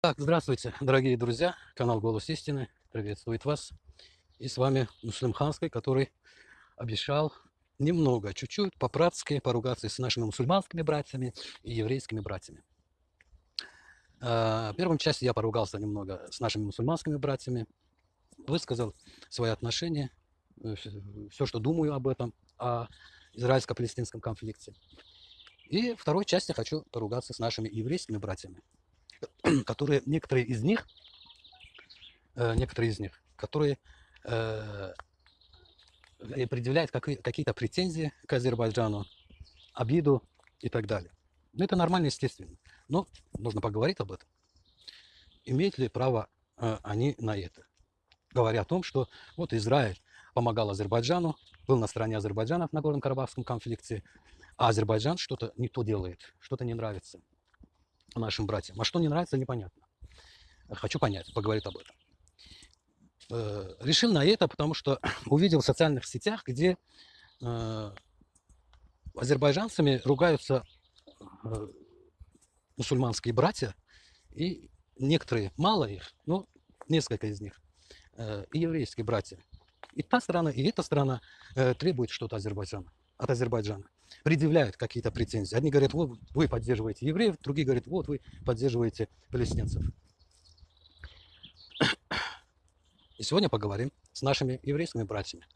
Так, здравствуйте, дорогие друзья. Канал Голос Истины приветствует вас. И с вами Муслим Ханский, который обещал немного, чуть-чуть по-братски поругаться с нашими мусульманскими братьями и еврейскими братьями. А, в первом части я поругался немного с нашими мусульманскими братьями, высказал свои отношения, э, все, что думаю об этом, о израильско-палестинском конфликте. И в второй части хочу поругаться с нашими еврейскими братьями, которые, некоторые из них, э, некоторые из них, которые э, предъявляют какие-то претензии к Азербайджану, обиду и так далее. Ну, это нормально, естественно. Но нужно поговорить об этом. Имеют ли право э, они на это? Говоря о том, что вот Израиль помогал Азербайджану, был на стороне Азербайджана в Нагорном Карабахском конфликте, а Азербайджан что-то не то делает, что-то не нравится нашим братьям. А что не нравится, непонятно. Хочу понять, поговорить об этом. Э, решил на это, потому что увидел в социальных сетях, где э, азербайджанцами ругаются э, мусульманские братья, и некоторые, мало их, но несколько из них, и еврейские братья. И та страна, и эта страна требует что-то Азербайджана, от Азербайджана предъявляют какие-то претензии. Одни говорят, вот вы поддерживаете евреев, другие говорят, вот вы поддерживаете палестинцев. И сегодня поговорим с нашими еврейскими братьями.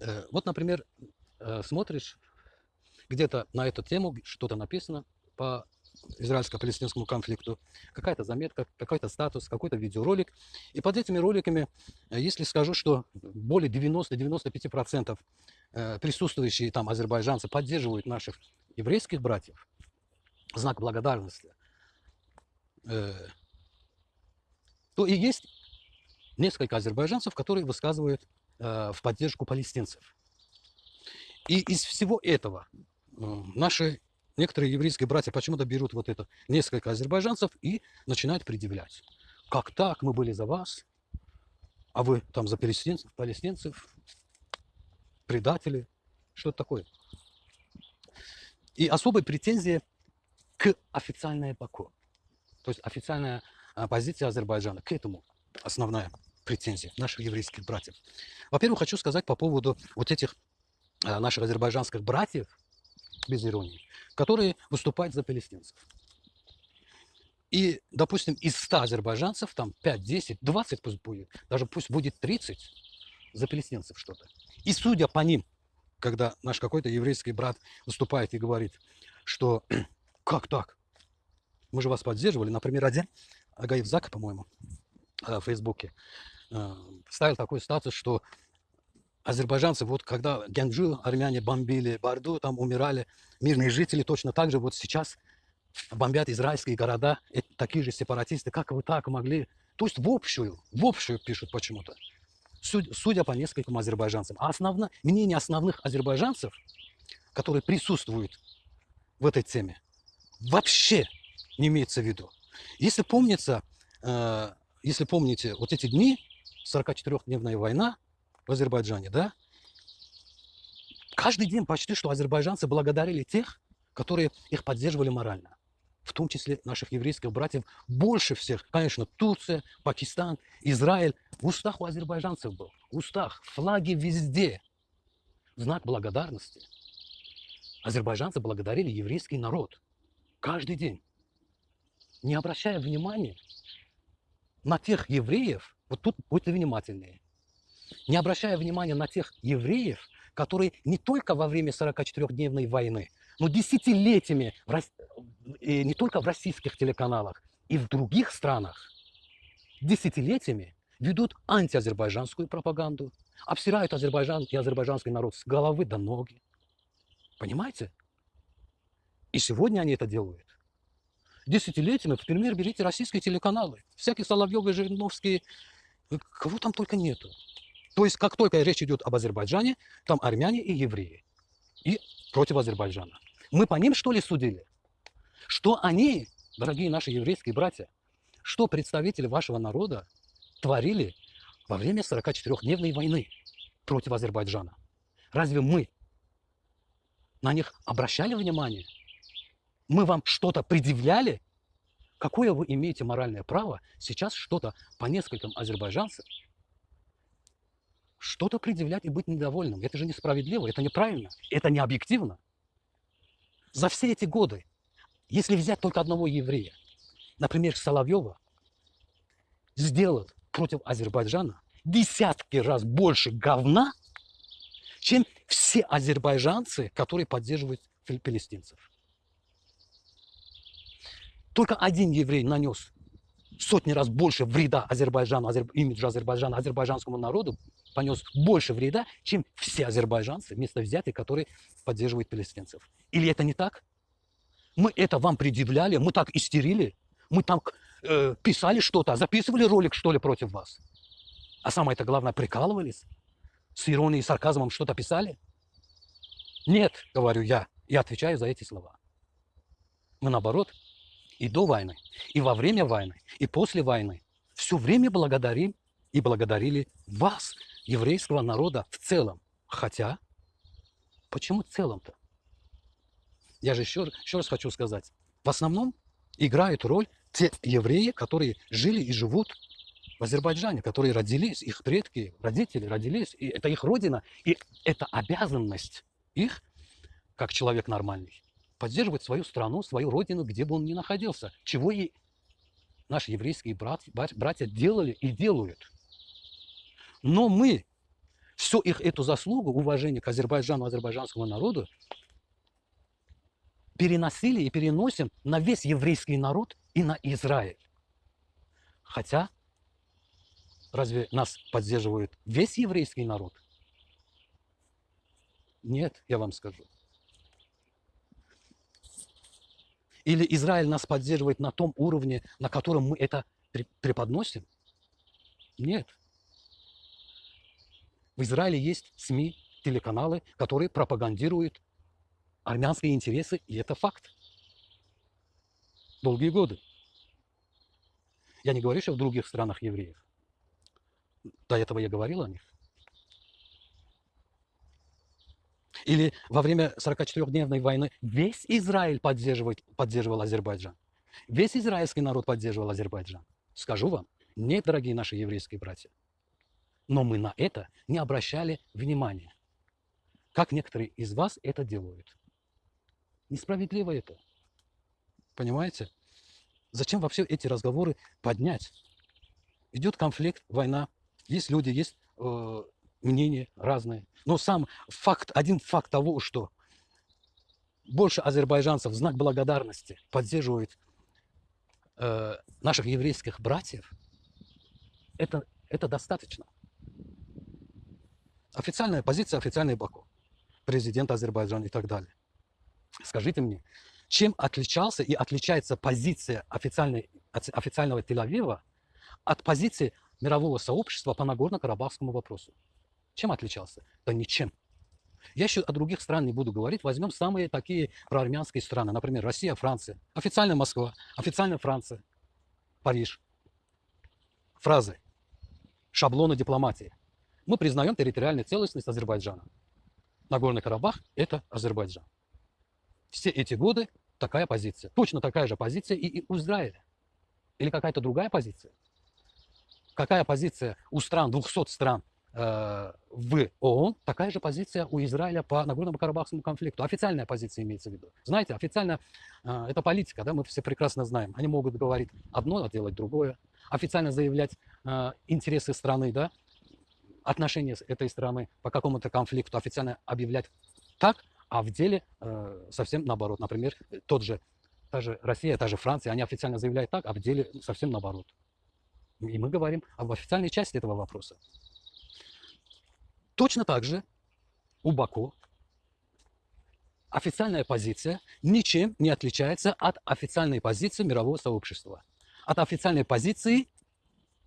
Э, вот, например, э, смотришь где-то на эту тему, что-то написано по израильско-палестинскому конфликту, какая-то заметка, какой-то статус, какой-то видеоролик. И под этими роликами, э, если скажу, что более 90-95% э, присутствующие там азербайджанцы поддерживают наших еврейских братьев, знак благодарности, э, то и есть несколько азербайджанцев, которые высказывают в поддержку палестинцев. И из всего этого наши некоторые еврейские братья почему-то берут вот это, несколько азербайджанцев и начинают предъявлять. Как так? Мы были за вас, а вы там за палестинцев, палестинцев предатели. Что это такое? И особые претензии к официальной Баку. То есть официальная а, позиция Азербайджана к этому основная претензия наших еврейских братьев. Во-первых, хочу сказать по поводу вот этих а, наших азербайджанских братьев, без иронии, которые выступают за палестинцев. И, допустим, из 100 азербайджанцев, там 5, 10, 20 пусть будет, даже пусть будет 30 за палестинцев что-то. И судя по ним, когда наш какой-то еврейский брат выступает и говорит, что как так? Мы же вас поддерживали. Например, один Агаев Зак, по-моему, э, в Фейсбуке, э, ставил такой статус, что азербайджанцы, вот когда Генджу армяне бомбили, Барду там умирали, мирные жители точно так же вот сейчас бомбят израильские города, такие же сепаратисты, как вы так могли? То есть в общую, в общую пишут почему-то, судя по нескольким азербайджанцам. А основно, мнение основных азербайджанцев, которые присутствуют в этой теме, вообще не имеется в виду. Если помнится, э, если помните, вот эти дни, 44-дневная война, в Азербайджане, да? Каждый день почти что азербайджанцы благодарили тех, которые их поддерживали морально. В том числе наших еврейских братьев. Больше всех, конечно, Турция, Пакистан, Израиль. В устах у азербайджанцев был. В устах. Флаги везде. Знак благодарности. Азербайджанцы благодарили еврейский народ. Каждый день. Не обращая внимания на тех евреев, вот тут будьте внимательнее, не обращая внимания на тех евреев, которые не только во время 44-дневной войны, но десятилетиями, в, и не только в российских телеканалах, и в других странах, десятилетиями ведут антиазербайджанскую пропаганду, обсирают Азербайджан и азербайджанский народ с головы до ноги. Понимаете? И сегодня они это делают. Десятилетиями, например, берите российские телеканалы, всякие Соловьевы, Жириновские, кого там только нету. То есть, как только речь идет об Азербайджане, там армяне и евреи. И против Азербайджана. Мы по ним, что ли, судили? Что они, дорогие наши еврейские братья, что представители вашего народа творили во время 44-дневной войны против Азербайджана? Разве мы на них обращали внимание? Мы вам что-то предъявляли? Какое вы имеете моральное право сейчас что-то по нескольким азербайджанцам что-то предъявлять и быть недовольным? Это же несправедливо, это неправильно, это не объективно. За все эти годы, если взять только одного еврея, например, Соловьева, сделал против Азербайджана десятки раз больше говна, чем все азербайджанцы, которые поддерживают палестинцев. Только один еврей нанес сотни раз больше вреда Азербайджану, азер... имиджу Азербайджана, азербайджанскому народу, понес больше вреда, чем все азербайджанцы, вместо взятых, которые поддерживают палестинцев. Или это не так? Мы это вам предъявляли, мы так истерили, мы там э, писали что-то, записывали ролик, что ли, против вас. А самое это главное, прикалывались, с иронией и сарказмом что-то писали. Нет, говорю я, и отвечаю за эти слова. Мы наоборот, и до войны, и во время войны, и после войны все время благодарим и благодарили вас, еврейского народа в целом. Хотя, почему в целом-то? Я же еще, еще раз хочу сказать, в основном играют роль те евреи, которые жили и живут в Азербайджане, которые родились, их предки, родители родились, и это их родина, и это обязанность их, как человек нормальный, поддерживать свою страну, свою родину, где бы он ни находился, чего и наши еврейские братья, братья делали и делают. Но мы всю их эту заслугу, уважение к Азербайджану, азербайджанскому народу, переносили и переносим на весь еврейский народ и на Израиль. Хотя, разве нас поддерживает весь еврейский народ? Нет, я вам скажу. Или Израиль нас поддерживает на том уровне, на котором мы это преподносим? Нет. В Израиле есть СМИ, телеканалы, которые пропагандируют армянские интересы, и это факт. Долгие годы. Я не говорю, что в других странах евреев. До этого я говорил о них. Или во время 44-дневной войны весь Израиль поддерживает, поддерживал Азербайджан. Весь израильский народ поддерживал Азербайджан. Скажу вам, нет, дорогие наши еврейские братья. Но мы на это не обращали внимания. Как некоторые из вас это делают. Несправедливо это. Понимаете? Зачем вообще эти разговоры поднять? Идет конфликт, война. Есть люди, есть э, мнения разные. Но сам факт, один факт того, что больше азербайджанцев в знак благодарности поддерживают э, наших еврейских братьев, это, это достаточно. Официальная позиция, официальный Баку, президент Азербайджана и так далее. Скажите мне, чем отличался и отличается позиция официальной, официального Тель-Авива от позиции мирового сообщества по Нагорно-Карабахскому вопросу? Чем отличался? Да ничем. Я еще о других странах не буду говорить. Возьмем самые такие проармянские страны. Например, Россия, Франция. Официальная Москва, официальная Франция, Париж. Фразы. Шаблоны дипломатии. Мы признаем территориальную целостность Азербайджана. Нагорный Карабах – это Азербайджан. Все эти годы такая позиция. Точно такая же позиция и у Израиля. Или какая-то другая позиция. Какая позиция у стран, 200 стран э, в ООН, такая же позиция у Израиля по Нагорному Карабахскому конфликту. Официальная позиция имеется в виду. Знаете, официально э, это политика, да, мы все прекрасно знаем. Они могут говорить одно, а делать другое. Официально заявлять э, интересы страны, да, отношения этой страны по какому-то конфликту официально объявлять так, а в деле э, совсем наоборот. Например, тот же, та же Россия, та же Франция, они официально заявляют так, а в деле совсем наоборот. И мы говорим об официальной части этого вопроса. Точно так же у Баку официальная позиция ничем не отличается от официальной позиции мирового сообщества. От официальной позиции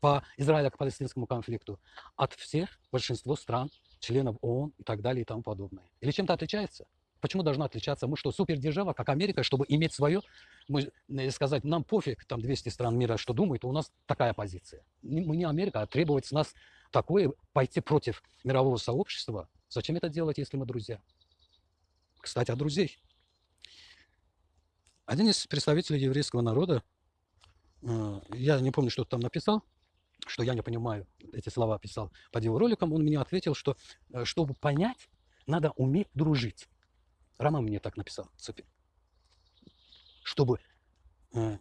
по израило-палестинскому конфликту от всех, большинства стран, членов ООН и так далее и тому подобное. Или чем-то отличается? Почему должна отличаться? Мы что, супердержава, как Америка, чтобы иметь свое, мы, э, сказать, нам пофиг, там 200 стран мира что думают, у нас такая позиция. Мы не Америка, а требовать с нас такое, пойти против мирового сообщества. Зачем это делать, если мы друзья? Кстати, о друзей. Один из представителей еврейского народа э, я не помню, что там написал, что я не понимаю, эти слова писал под его роликом, он мне ответил, что э, чтобы понять, надо уметь дружить. Роман мне так написал, цепи. Чтобы э,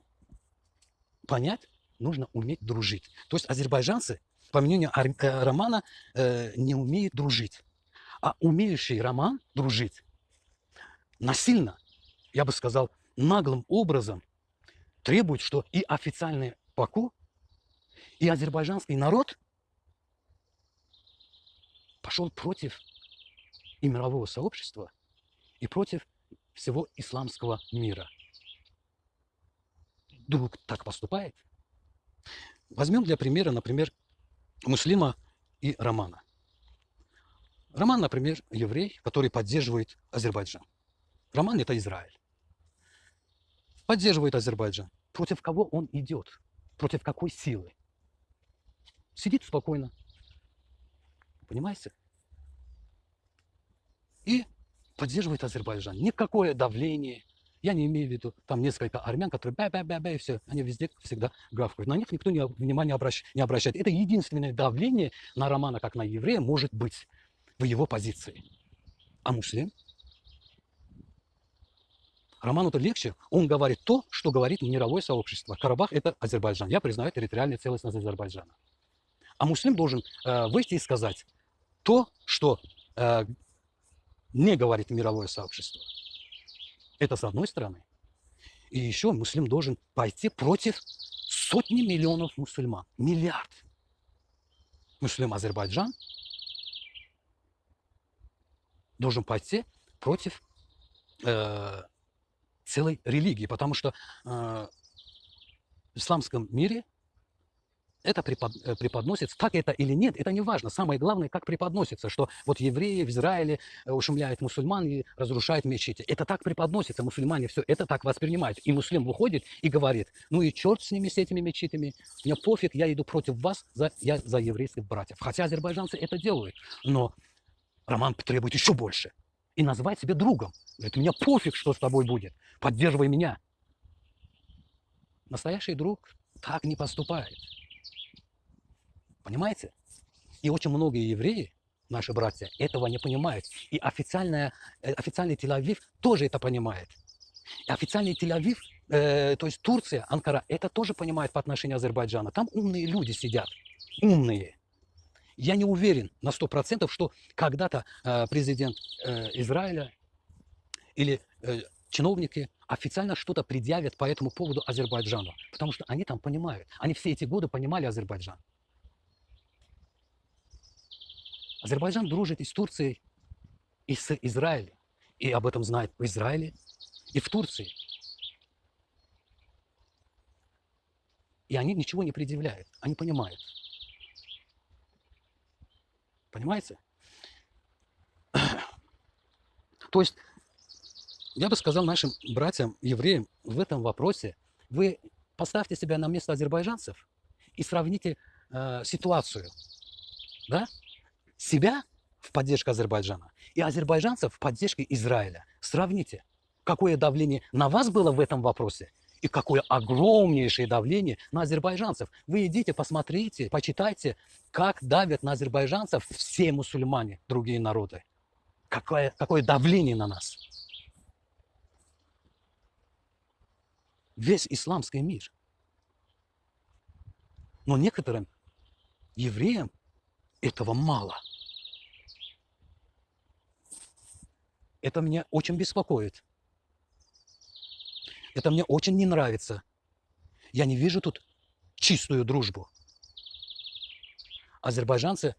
понять, нужно уметь дружить. То есть азербайджанцы, по мнению э, Романа, э, не умеют дружить. А умеющий Роман дружить насильно, я бы сказал, наглым образом требует, что и официальный Баку, и азербайджанский народ пошел против и мирового сообщества, и против всего исламского мира. Друг так поступает. Возьмем для примера, например, Муслима и Романа. Роман, например, еврей, который поддерживает Азербайджан. Роман – это Израиль. Поддерживает Азербайджан. Против кого он идет? Против какой силы? Сидит спокойно. Понимаете? И поддерживает Азербайджан. Никакое давление. Я не имею в виду там несколько армян, которые бя-бя-бя-бя и все. Они везде всегда гавкают. На них никто не, внимания обращ, не обращает. Это единственное давление на Романа, как на еврея, может быть в его позиции. А муслим? Роману-то легче. Он говорит то, что говорит мировое сообщество. Карабах – это Азербайджан. Я признаю территориальную целостность Азербайджана. А муслим должен э, выйти и сказать то, что э, не говорит мировое сообщество. Это с одной стороны. И еще муслим должен пойти против сотни миллионов мусульман. Миллиард. Муслим Азербайджан должен пойти против э, целой религии, потому что э, в исламском мире это препод, э, преподносится, так это или нет, это не важно. Самое главное, как преподносится, что вот евреи в Израиле э, ушумляют мусульман и разрушают мечети. Это так преподносится, мусульмане все это так воспринимают. И муслим выходит и говорит, ну и черт с ними, с этими мечетями, мне пофиг, я иду против вас, за, я за еврейских братьев. Хотя азербайджанцы это делают, но Роман требует еще больше. И назвать себя другом. Говорит, мне пофиг, что с тобой будет. Поддерживай меня. Настоящий друг так не поступает. Понимаете? И очень многие евреи, наши братья, этого не понимают. И официальная, э, официальный Тель-Авив тоже это понимает. И официальный Тель-Авив, э, то есть Турция, Анкара, это тоже понимает по отношению к Азербайджану. Там умные люди сидят. Умные. Я не уверен на 100%, что когда-то э, президент э, Израиля или э, чиновники официально что-то предъявят по этому поводу Азербайджану. Потому что они там понимают. Они все эти годы понимали Азербайджан. Азербайджан дружит и с Турцией, и с Израилем. И об этом знает в Израиле и в Турции. И они ничего не предъявляют. Они понимают. Понимаете? То есть, я бы сказал нашим братьям, евреям, в этом вопросе, вы поставьте себя на место азербайджанцев и сравните э, ситуацию. Да? Себя в поддержку Азербайджана и азербайджанцев в поддержке Израиля. Сравните, какое давление на вас было в этом вопросе и какое огромнейшее давление на азербайджанцев. Вы идите, посмотрите, почитайте, как давят на азербайджанцев все мусульмане, другие народы. Какое, какое давление на нас. Весь исламский мир. Но некоторым евреям этого мало. Это меня очень беспокоит. Это мне очень не нравится. Я не вижу тут чистую дружбу. Азербайджанцы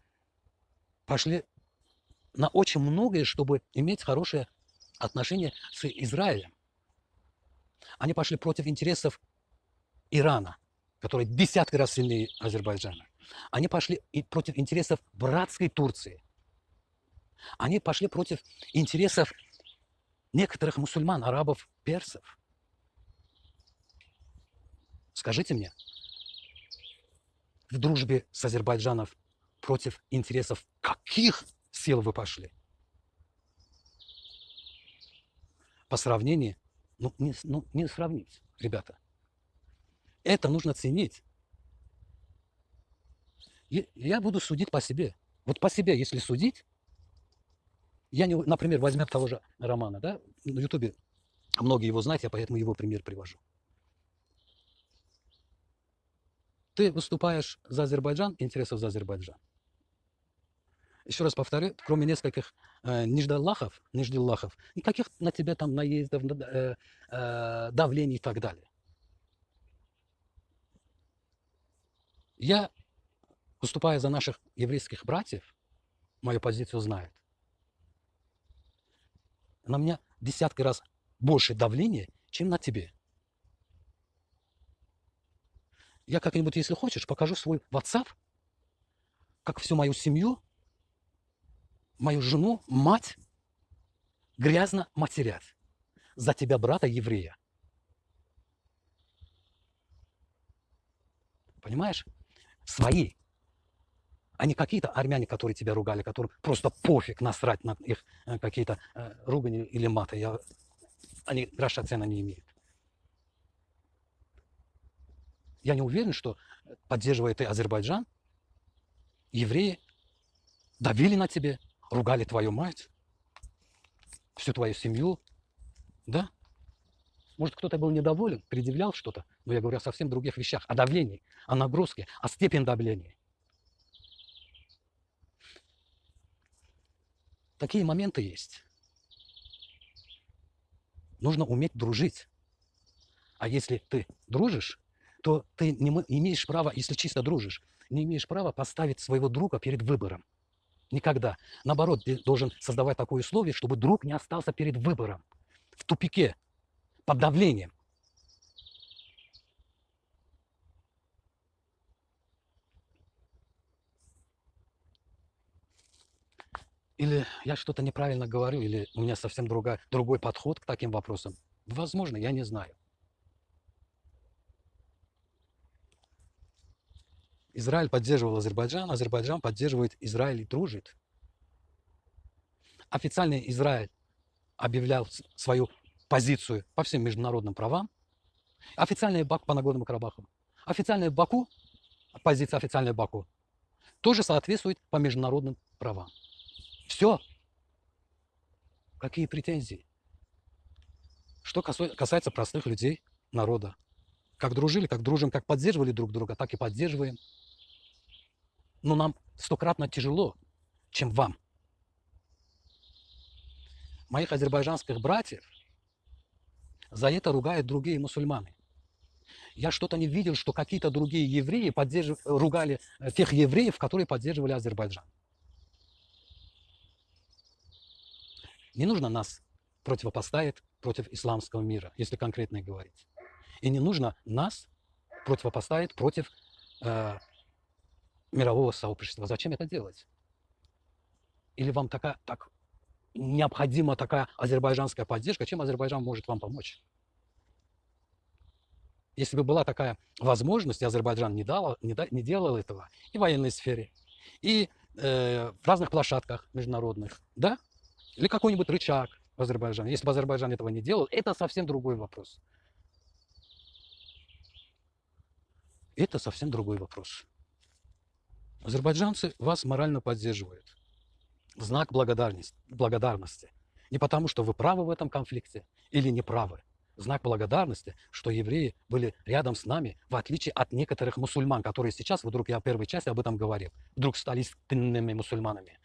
пошли на очень многое, чтобы иметь хорошие отношения с Израилем. Они пошли против интересов Ирана, который десятки раз сильнее Азербайджана. Они пошли и против интересов братской Турции. Они пошли против интересов некоторых мусульман, арабов, персов. Скажите мне, в дружбе с Азербайджаном против интересов каких сил вы пошли? По сравнению, ну не, ну, не сравнить, ребята. Это нужно ценить. Я буду судить по себе. Вот по себе, если судить, я не, например, возьмем того же Романа, да, на Ютубе многие его знают, я поэтому его пример привожу. Ты выступаешь за Азербайджан, интересов за Азербайджан. Еще раз повторю, кроме нескольких э, ниждаллахов, ниждиллахов, никаких на тебя там наездов, э, э, давлений и так далее. Я, выступая за наших еврейских братьев, мою позицию знают. На меня десятки раз больше давления, чем на тебе. Я как-нибудь, если хочешь, покажу свой WhatsApp, как всю мою семью мою жену, мать, грязно матерят за тебя, брата еврея. Понимаешь? Свои. А не какие-то армяне, которые тебя ругали, которым просто пофиг насрать на их э, какие-то э, ругани или маты. Я, они гроша цена не имеют. Я не уверен, что поддерживая ты Азербайджан, евреи давили на тебе, ругали твою мать, всю твою семью, да? Может, кто-то был недоволен, предъявлял что-то, но я говорю о совсем других вещах, о давлении, о нагрузке, о степени давления. Такие моменты есть. Нужно уметь дружить. А если ты дружишь, то ты не имеешь права, если чисто дружишь, не имеешь права поставить своего друга перед выбором. Никогда. Наоборот, ты должен создавать такое условие, чтобы друг не остался перед выбором, в тупике, под давлением. Или я что-то неправильно говорю, или у меня совсем другая, другой подход к таким вопросам. Возможно, я не знаю. Израиль поддерживал Азербайджан, Азербайджан поддерживает Израиль и дружит. Официальный Израиль объявлял свою позицию по всем международным правам. Официальный Бак по Нагорному Карабаху. Официальный Баку, позиция официальной Баку, тоже соответствует по международным правам. Все. Какие претензии? Что касается простых людей, народа. Как дружили, как дружим, как поддерживали друг друга, так и поддерживаем но нам стократно тяжело, чем вам. Моих азербайджанских братьев за это ругают другие мусульмане. Я что-то не видел, что какие-то другие евреи поддержив... ругали э, тех евреев, которые поддерживали Азербайджан. Не нужно нас противопоставить против исламского мира, если конкретно говорить. И не нужно нас противопоставить против э, мирового сообщества. Зачем это делать? Или вам такая, так необходима такая азербайджанская поддержка? Чем Азербайджан может вам помочь? Если бы была такая возможность, и Азербайджан не, дал, не, да, не делал этого и в военной сфере, и э, в разных площадках международных, да? Или какой-нибудь рычаг в Азербайджане. Если бы Азербайджан этого не делал, это совсем другой вопрос. Это совсем другой вопрос. Азербайджанцы вас морально поддерживают. Знак благодарности. благодарности. Не потому, что вы правы в этом конфликте или не правы. Знак благодарности, что евреи были рядом с нами, в отличие от некоторых мусульман, которые сейчас, вдруг я в первой части об этом говорил, вдруг стали истинными мусульманами.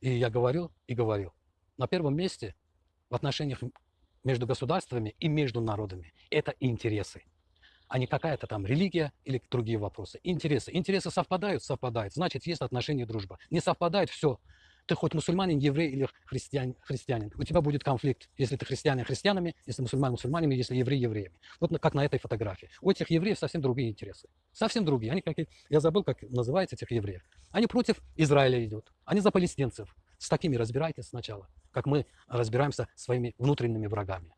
И я говорил и говорил. На первом месте в отношениях между государствами и между народами это интересы а не какая-то там религия или другие вопросы. Интересы. Интересы совпадают? Совпадают. Значит, есть отношения дружба. Не совпадает? Все. Ты хоть мусульманин, еврей или христианин, христианин. У тебя будет конфликт, если ты христианин христианами, если мусульман мусульманами, если еврей евреями. Вот как на этой фотографии. У этих евреев совсем другие интересы. Совсем другие. Они какие, я забыл, как называется этих евреев. Они против Израиля идут. Они за палестинцев. С такими разбирайтесь сначала, как мы разбираемся своими внутренними врагами.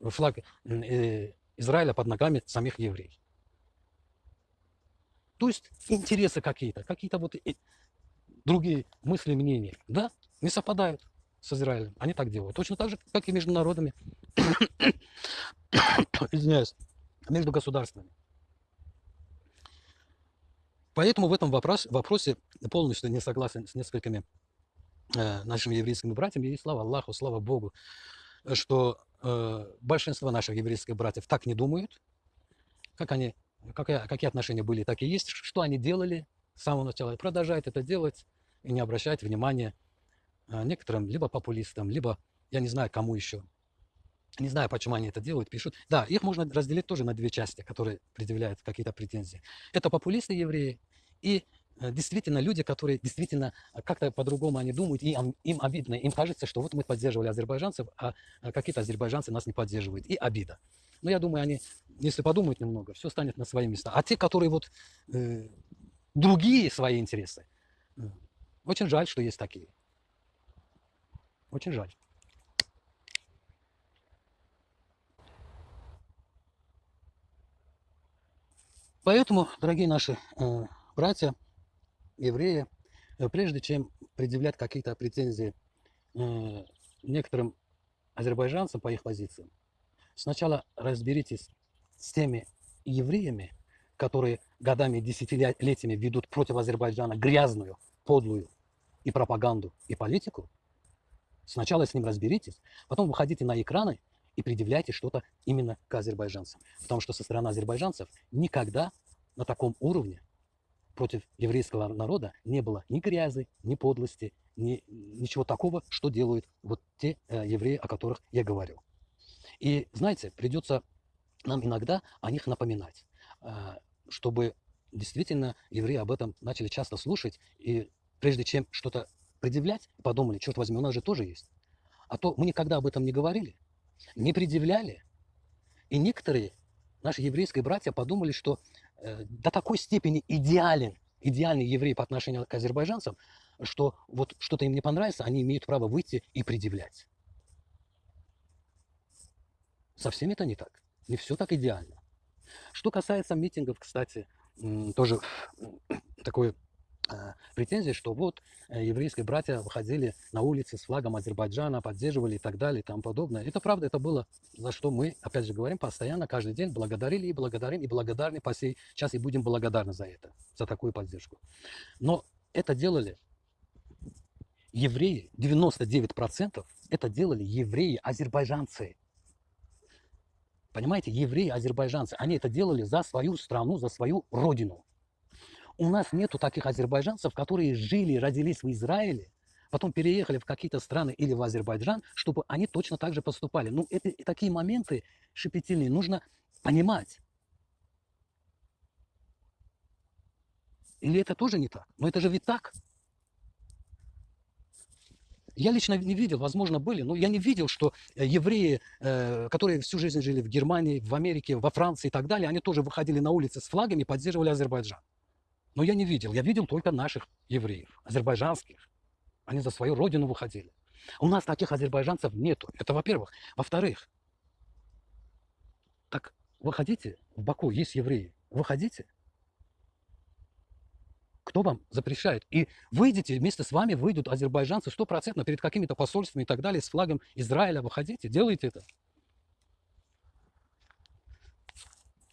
Флаг э, Израиля под ногами самих евреев. То есть интересы какие-то, какие-то вот другие мысли, мнения, да, не совпадают с Израилем. Они так делают. Точно так же, как и между народами. извиняюсь, между государствами. Поэтому в этом вопрос, вопросе полностью не согласен с несколькими э, нашими еврейскими братьями. И слава Аллаху, слава Богу, что э, большинство наших еврейских братьев так не думают. Как они, как, какие отношения были, так и есть. Что они делали с самого начала. И продолжают это делать и не обращать внимания э, некоторым либо популистам, либо, я не знаю, кому еще. Не знаю, почему они это делают, пишут. Да, их можно разделить тоже на две части, которые предъявляют какие-то претензии. Это популисты евреи и э, действительно люди, которые действительно э, как-то по-другому они думают, и им, обидно, им кажется, что вот мы поддерживали азербайджанцев, а какие-то азербайджанцы нас не поддерживают, и обида. Но я думаю, они, если подумают немного, все станет на свои места. А те, которые вот э, другие свои интересы, э, очень жаль, что есть такие. Очень жаль. Поэтому, дорогие наши э, братья, евреи, э, прежде чем предъявлять какие-то претензии э, некоторым азербайджанцам по их позициям, сначала разберитесь с теми евреями, которые годами, десятилетиями ведут против Азербайджана грязную, подлую и пропаганду, и политику. Сначала с ним разберитесь, потом выходите на экраны и предъявляйте что-то именно к азербайджанцам. Потому что со стороны азербайджанцев никогда на таком уровне против еврейского народа не было ни грязи, ни подлости, ни, ничего такого, что делают вот те э, евреи, о которых я говорю. И знаете, придется нам иногда о них напоминать, э, чтобы действительно евреи об этом начали часто слушать, и прежде чем что-то предъявлять, подумали, черт возьми, у нас же тоже есть. А то мы никогда об этом не говорили, не предъявляли. И некоторые наши еврейские братья подумали, что э, до такой степени идеален, идеальный еврей по отношению к азербайджанцам, что вот что-то им не понравится, они имеют право выйти и предъявлять. Совсем это не так. Не все так идеально. Что касается митингов, кстати, тоже такое Э, претензии, что вот э, еврейские братья выходили на улицы с флагом Азербайджана, поддерживали и так далее и тому подобное. Это правда, это было, за что мы, опять же говорим, постоянно, каждый день благодарили и благодарим, и благодарны по сей час, и будем благодарны за это, за такую поддержку. Но это делали евреи, 99% это делали евреи-азербайджанцы. Понимаете, евреи-азербайджанцы, они это делали за свою страну, за свою родину. У нас нету таких азербайджанцев, которые жили, родились в Израиле, потом переехали в какие-то страны или в Азербайджан, чтобы они точно так же поступали. Ну, это, такие моменты шепетильные нужно понимать. Или это тоже не так? Но это же ведь так. Я лично не видел, возможно, были, но я не видел, что э, евреи, э, которые всю жизнь жили в Германии, в Америке, во Франции и так далее, они тоже выходили на улицы с флагами и поддерживали Азербайджан. Но я не видел. Я видел только наших евреев, азербайджанских. Они за свою родину выходили. У нас таких азербайджанцев нету. Это во-первых. Во-вторых, так выходите, в Баку есть евреи, выходите. Кто вам запрещает? И выйдите, вместе с вами выйдут азербайджанцы стопроцентно перед какими-то посольствами и так далее, с флагом Израиля. Выходите, делайте это.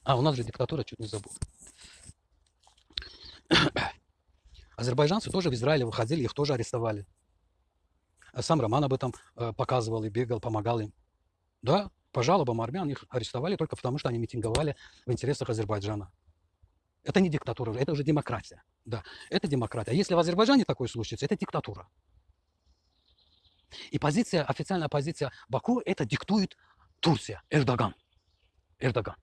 А, у нас же диктатура, чуть не забыл. Азербайджанцы тоже в Израиле выходили, их тоже арестовали. А сам Роман об этом э, показывал и бегал, помогал им. Да, по жалобам армян их арестовали только потому, что они митинговали в интересах Азербайджана. Это не диктатура, это уже демократия. Да, это демократия. А если в Азербайджане такое случится, это диктатура. И позиция, официальная позиция Баку, это диктует Турция, Эрдоган. Эрдоган.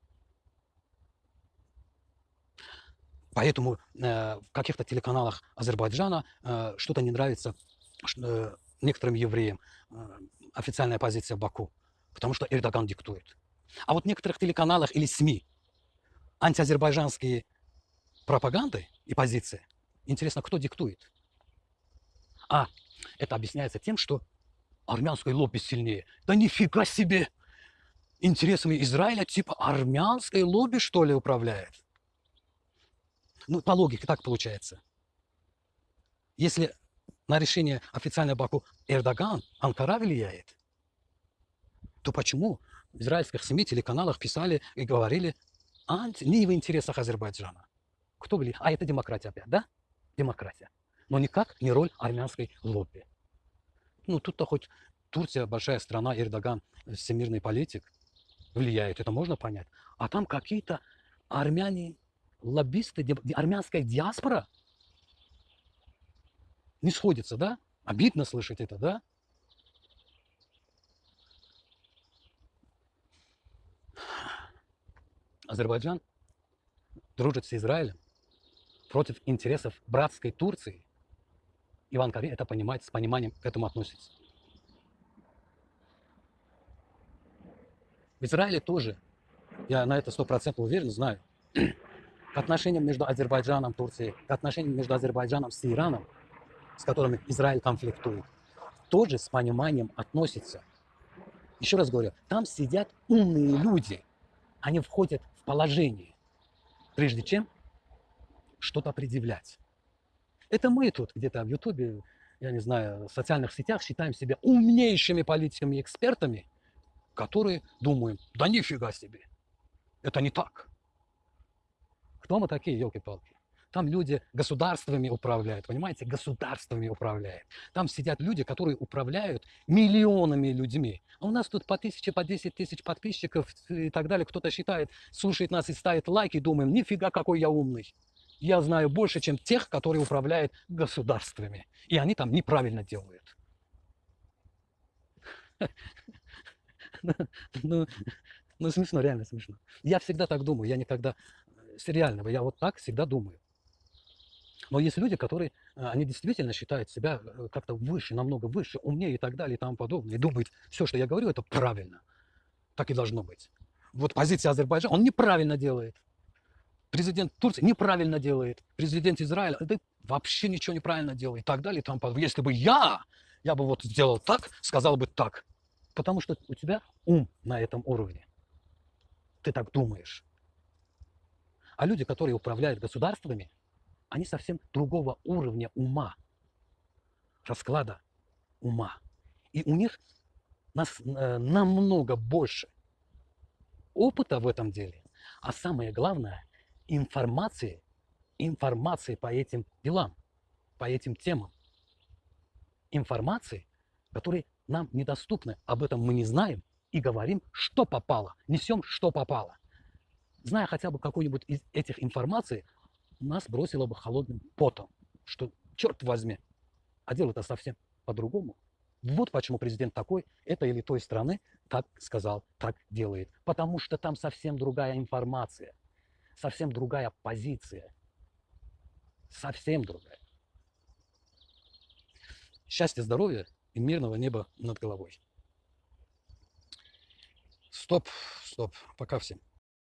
Поэтому э, в каких-то телеканалах Азербайджана э, что-то не нравится э, некоторым евреям, э, официальная позиция Баку, потому что Эрдоган диктует. А вот в некоторых телеканалах или СМИ антиазербайджанские пропаганды и позиции, интересно, кто диктует? А, это объясняется тем, что армянское лобби сильнее. Да нифига себе! Интересами Израиля типа армянское лобби, что ли, управляет? Ну, по логике так получается. Если на решение официального Баку Эрдоган, Анкара влияет, то почему в израильских СМИ, телеканалах писали и говорили не в интересах Азербайджана? Кто говорит? А это демократия опять, да? Демократия. Но никак не роль армянской лобби. Ну, тут-то хоть Турция большая страна, Эрдоган всемирный политик, влияет, это можно понять. А там какие-то армяне, лоббисты, армянская диаспора не сходится, да? Обидно слышать это, да? Азербайджан дружит с Израилем против интересов братской Турции. Иван Кари это понимает, с пониманием к этому относится. В Израиле тоже, я на это стопроцентно уверен, знаю, к отношениям между Азербайджаном, Турцией, к отношениям между Азербайджаном с Ираном, с которыми Израиль конфликтует, тоже с пониманием относится. Еще раз говорю, там сидят умные люди, они входят в положение, прежде чем что-то предъявлять. Это мы тут где-то в Ютубе, я не знаю, в социальных сетях считаем себя умнейшими политиками и экспертами, которые думаем, да нифига себе, это не так. Мы такие, елки-палки? Там люди государствами управляют, понимаете, государствами управляют. Там сидят люди, которые управляют миллионами людьми. А у нас тут по тысяче, по десять тысяч подписчиков и так далее. Кто-то считает, слушает нас и ставит лайки, думаем, нифига какой я умный. Я знаю больше, чем тех, которые управляют государствами. И они там неправильно делают. Ну, ну, смешно, реально смешно. Я всегда так думаю, я никогда сериального, я вот так всегда думаю. Но есть люди, которые, э, они действительно считают себя э, как-то выше, намного выше, умнее и так далее и тому подобное. И думают, все, что я говорю, это правильно. Так и должно быть. Вот позиция Азербайджана, он неправильно делает. Президент Турции неправильно делает. Президент Израиля это вообще ничего неправильно делает и так далее и тому подобное. Если бы я, я бы вот сделал так, сказал бы так. Потому что у тебя ум на этом уровне. Ты так думаешь. А люди, которые управляют государствами, они совсем другого уровня ума, расклада ума. И у них нас, э, намного больше опыта в этом деле, а самое главное, информации, информации по этим делам, по этим темам. Информации, которые нам недоступны, об этом мы не знаем и говорим, что попало, несем, что попало. Зная хотя бы какую-нибудь из этих информаций, нас бросило бы холодным потом, что, черт возьми, а дело-то совсем по-другому. Вот почему президент такой, этой или той страны так сказал, так делает. Потому что там совсем другая информация, совсем другая позиция. Совсем другая. Счастья, здоровья и мирного неба над головой. Стоп, стоп, пока всем.